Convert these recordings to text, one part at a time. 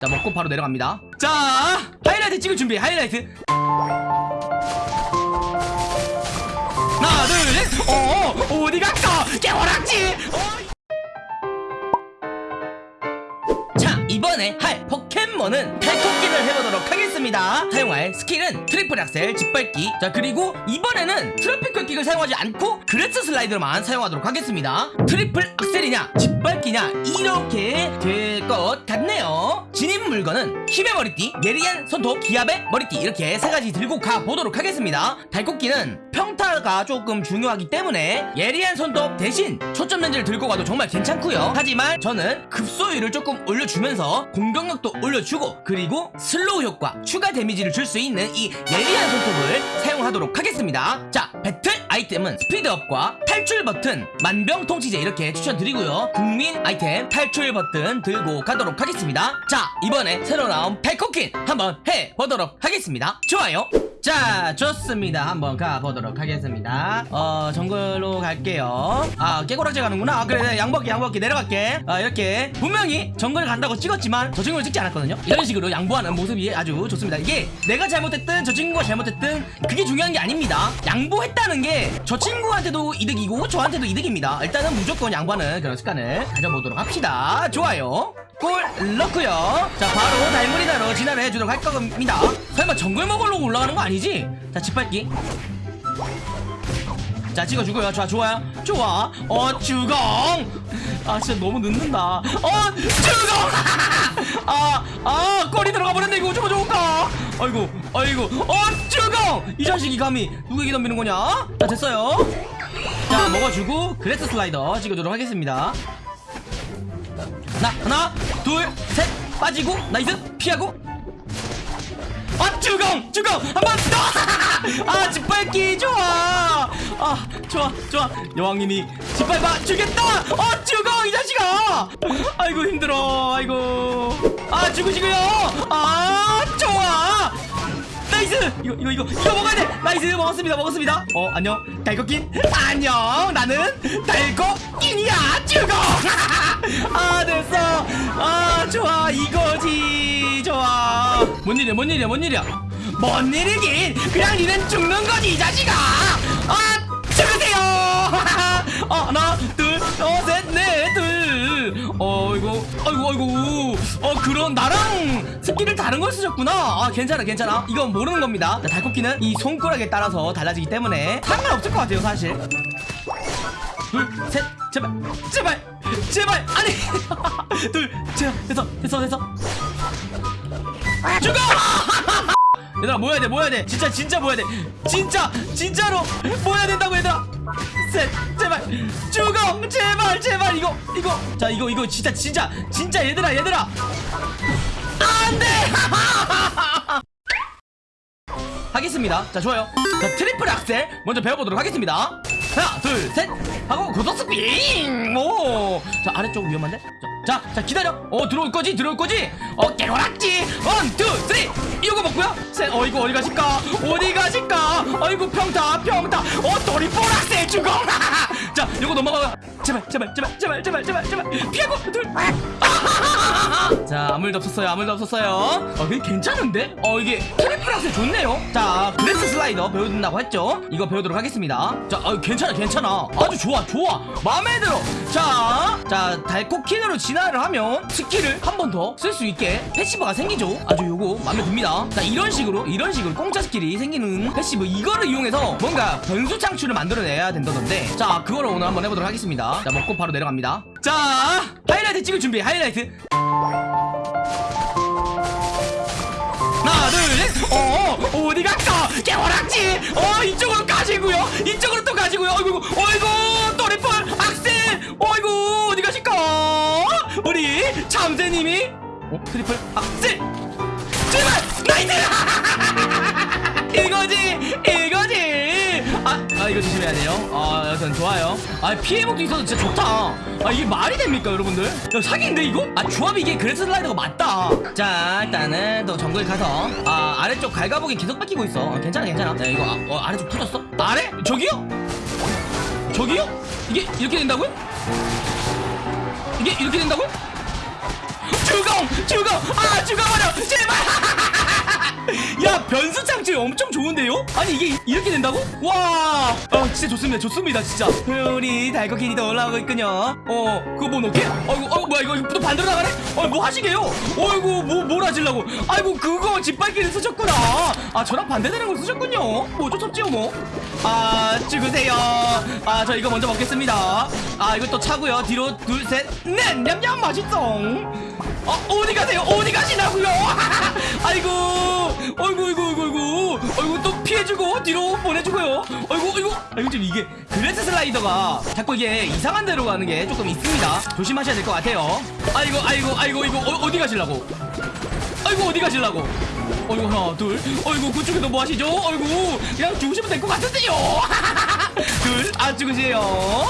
자 먹고 바로 내려갑니다. 자 하이라이트 찍을 준비 하이라이트. 하나 둘셋. 어 어디 갔어 깨구락지? 어. 이번에 할 포켓몬은 달코퀸을 해보도록 하겠습니다. 사용할 스킬은 triple axel 짓밟기. 자 그리고 이번에는 tropical kick을 사용하지 않고 grass slider로만 사용하도록 하겠습니다. triple axel이냐 짓밟기냐 이렇게 될 것 같네요. 지닌 물건은 힘의 머리띠 예리한 손톱 기압의 머리띠 이렇게 세 가지 들고 가보도록 하겠습니다. 달코퀸은 평타가 조금 중요하기 때문에 예리한 손톱 대신 초점 렌즈를 들고 가도 정말 괜찮고요. 하지만 저는 급소율을 조금 올려주면서 공격력도 올려주고 그리고 슬로우 효과 추가 데미지를 줄 수 있는 이 예리한 손톱을 사용하도록 하겠습니다. 자 배틀 아이템은 스피드업과 탈출 버튼 만병통치제 이렇게 추천드리고요. 국민 아이템 탈출 버튼 들고 가도록 하겠습니다. 자 이번에 새로 나온 달코퀸 한번 해보도록 하겠습니다. 좋아요 자 좋습니다. 한번 가보도록 하겠습니다. 어 정글로 갈게요. 아 깨고락지 가는구나. 아, 그래 양복기 양복기. 내려갈게. 아 이렇게. 분명히 정글 간다고 찍었지만 저 친구를 찍지 않았거든요. 이런 식으로 양보하는 모습이 아주 좋습니다. 이게 내가 잘못했든 저 친구가 잘못했든 그게 중요한 게 아닙니다. 양보했다는 게 저 친구한테도 이득이고 저한테도 이득입니다. 일단은 무조건 양보하는 그런 습관을 가져보도록 합시다. 좋아요. 골 넣고요. 자 바로 진화를 해주도록 할 겁니다. 설마 정글 먹으려고 올라가는 거 아니지? 자 짓밟기. 자 찍어 주고요. 좋아 좋아요. 좋아. 어 주공! 아 진짜 너무 늦는다. 어 주공! 아아 꼬리 들어가 버렸네 이거. 어쩌면 좋을까 아이고 아이고. 어 주공! 이 자식이 감히 누구에게 덤비는 거냐? 자 됐어요. 자 먹어주고 그레스 슬라이더 찍어주도록 하겠습니다. 하나 하나 둘 셋. 빠지고 nice. 피하고 아 주공 주공 한번 더 아 짓밟기 좋아. 아 좋아 좋아. 여왕님이 짓밟아 주겠다! 어 주공 이 자식아! 아이고 힘들어 아이고. 아 죽으시고요. 아 좋아. nice! 이거 이거 이거 이거 먹어야 돼. nice 먹었습니다 먹었습니다. 어 안녕. 달코퀸 안녕. 나는 달코퀸이야. 죽어 아 됐어. 아 좋아. 이거지 뭔 일이야 뭔 일이야 뭔 일이야? 뭔 일이긴? 그냥 니는 죽는 거지 이 자식아! 아 죽으세요! 어 하나 둘어셋넷둘. 어이구 아이고 아이고 어 그런 나랑 스킬을 다른 걸 쓰셨구나. 아 괜찮아 괜찮아. 이건 모르는 겁니다. 자, 달코퀸은 이 손가락에 따라서 달라지기 때문에 상관없을 것 같아요 사실. 둘셋 제발 제발 제발. 아니. 둘 제발. 됐어 됐어 됐어 죽어! 얘들아 모여야 돼 모여야 돼. 진짜 진짜 모여야 돼. 진짜 진짜로 모여야 된다고 얘들아. 셋 제발. 죽어! 제발 제발. 이거 이거. 자 이거 이거 진짜 진짜 진짜 얘들아 얘들아. 안돼! 하겠습니다. 자 좋아요. 자 triple axel 먼저 배워보도록 하겠습니다. 하나 둘 셋. 하고 고속 스핀 오자 아래쪽 위험한데? 자, 자, 자 기다려. 어 들어올 거지? 들어올 거지? 어 깨구락지 어이구 어디 가실까? 어디 가실까? 아이고 평타 평타. 어 triple axel 죽어 자 이거 넘어가 제발 제발 제발 제발 제발 제발 제발. 피하고 둘자 아무 일도 없었어요 아무 일도 없었어요. 어 이게 괜찮은데? 어 이게 triple axel 좋네요. 자 grass slider 배워준다고 했죠? 이거 배우도록 하겠습니다. 자 어, 괜찮아 괜찮아. 아주 좋아 좋아. 마음에 들어. 자자 달코퀸으로 진화를 하면 스킬을 한 번 더 쓸 수 있게 passive가 생기죠? 아주 요거 마음에 듭니다. 자 이런 식으로 이런 식으로 공짜 스킬이 생기는 passive. 이거를 이용해서 뭔가 변수 창출을 만들어내야 된다던데. 자 그거를 오늘 한번 해보도록 하겠습니다 자 먹고 바로 내려갑니다. 자 하이라이트 찍을 준비 하이라이트. 하나 둘셋. 어 어디 갔어? 깨구락지? 어 이쪽으로 가지고요. 이쪽으로 또 가지고요. 어이구 어이구 triple axel. 어이구 어디 가실까? 우리 참새님이 어 triple axel 이거 조심해야 돼요 아 여튼 좋아요 아 피 회복도 있어서 진짜 좋다 아 이게 말이 됩니까 여러분들 야, 사기인데 이거? 아 조합이 이게 그레스 슬라이더가 맞다 자 일단은 또 정글 가서 아 아래쪽 갈가보기 계속 뺏기고 있어 아, 괜찮아 괜찮아 야 이거 아, 어, 아래쪽 터졌어? 아래? 저기요? 저기요? 이게 이렇게 된다고요? 이게 이렇게 된다고요? 죽어 죽어 아 죽어버려 제발 야 변수 창출 엄청 좋은데요? 아니 이게 이렇게 된다고? 와, 아 진짜 좋습니다, 좋습니다, 진짜. 우리 달고기니도 올라오고 있군요. 어, 그거 뭐 넣게? 아이고, 어 뭐야 이거 또 반대로 나가네? 어, 뭐 하시게요? 어이구, 뭐 뭘 하시려고? 아이고 그거 짓밟기를 쓰셨구나. 아 저랑 반대되는 걸 쓰셨군요. 뭐 어쩔 수 없지요 뭐. 아 죽으세요. 아 저 이거 먼저 먹겠습니다. 아 이거 또 차고요. 뒤로 둘, 셋, 넷, 냠냠 맛있어. 어, 어디 가세요? 어디 가시나고요? 피해주고 뒤로 보내주고요. 어이구, 어이구, 아이고 지금 이게 Grass Slider가 자꾸 이게 이상한 데로 가는 게 조금 있습니다. 조심하셔야 될 것 같아요. 아이고, 아이고, 아이고, 이거 어, 어디 가실라고? 아이고, 어디 가실라고? 어이구 하나 둘 어이구 그쪽에도 뭐 하시죠? 어이구 그냥 죽으시면 될 것 같은데요 둘안 죽으세요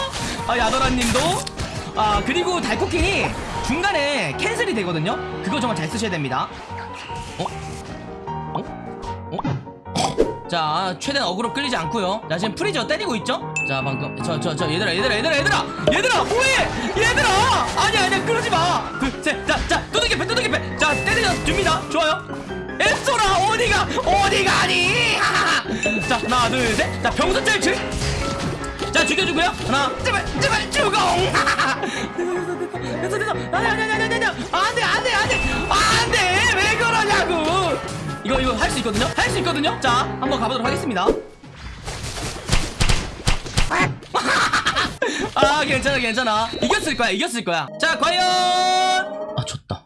아 야도란님도 아 그리고 달코퀸이 중간에 cancel이 되거든요 그거 정말 잘 쓰셔야 됩니다 어? 어? 어? 자 최대한 어그로 끌리지 않고요. 자 지금 프리저 때리고 있죠? 자 방금 저 저 저 얘들아 얘들아 얘들아 얘들아! 얘들아 뭐해 얘들아! 아니야 아니야 그러지 마둘셋자자 두들겨 패 두들겨 패자 때리자 줍니다. 좋아요. 앱소라 어디가 어디 가니? 자 하나 둘셋자 병선 짤출! 자 죽여주고요. 하나 제발 제발 죽어 됐어 됐어. 아니 아니 아니 아니 아니 안돼 안돼 안돼! 안돼! 왜 그러냐고 이거 이거 할 수 있거든요? 할 수 있거든요? 자 한번 가보도록 하겠습니다. 아 괜찮아 괜찮아. 이겼을 거야 이겼을 거야. 자 과연! 아 졌다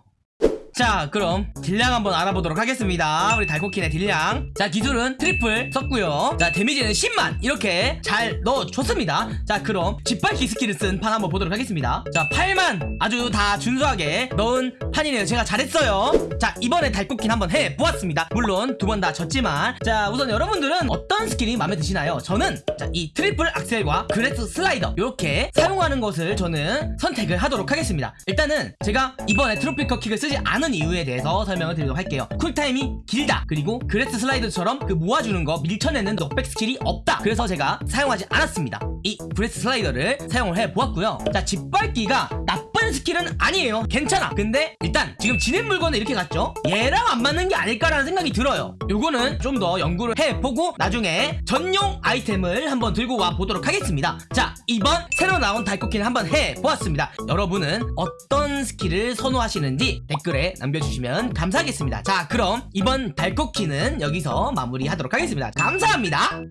자 그럼 딜량 한번 알아보도록 하겠습니다. 우리 달코퀸의 딜량. 자 기술은 Triple 썼고요. 자 데미지는 10만. 이렇게 잘 넣어줬습니다. 자 그럼 짓밟기 스킬을 쓴 판 한번 보도록 하겠습니다. 자 8만. 아주 다 준수하게 넣은 판이네요. 제가 잘했어요. 자 이번에 달코퀸 한번 해보았습니다. 물론 두 번 다 졌지만. 자 우선 여러분들은 어떤 스킬이 마음에 드시나요? 저는 자, 이 Triple Axel과 Grass Slider. 이렇게 사용하는 것을 저는 선택을 하도록 하겠습니다. 일단은 제가 이번에 Tropical Kick을 쓰지 않은 이유에 대해서 설명을 드리도록 할게요. 쿨타임이 길다. 그리고 Grass Slider처럼 그 모아주는 거 밀쳐내는 knockback 스킬이 없다. 그래서 제가 사용하지 않았습니다. 이 Grass Slider를 사용을 해보았고요. 자 짓밟기가 나쁜 스킬은 아니에요. 괜찮아. 근데 일단 지금 지닌 물건을 이렇게 갔죠? 얘랑 안 맞는 게 아닐까라는 생각이 들어요. 요거는 좀 더 연구를 해보고 나중에 전용 아이템을 한번 들고 와 보도록 하겠습니다. 자 이번 새로 나온 달코퀸을 한번 해보았습니다. 여러분은 어떤 스킬을 선호하시는지 댓글에 남겨주시면 감사하겠습니다. 자 그럼 이번 달코퀸은 여기서 마무리하도록 하겠습니다. 감사합니다